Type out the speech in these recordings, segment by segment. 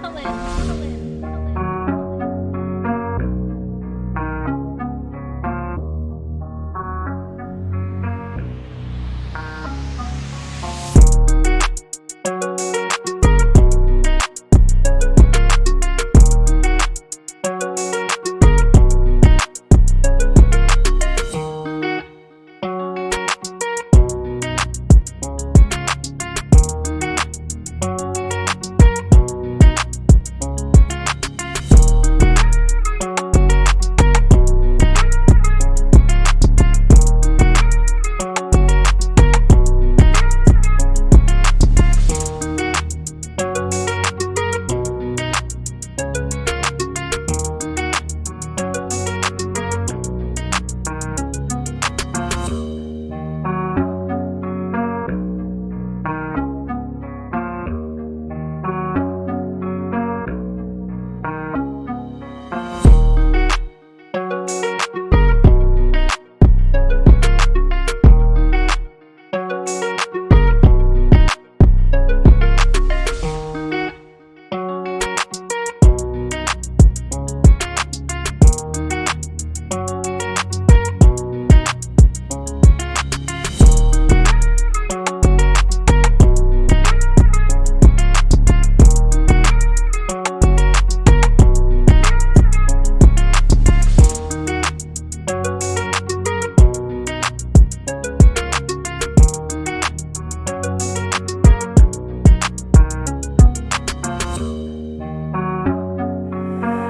not a lid.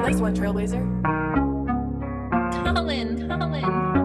Nice one, Trailblazer. Colin, Colin.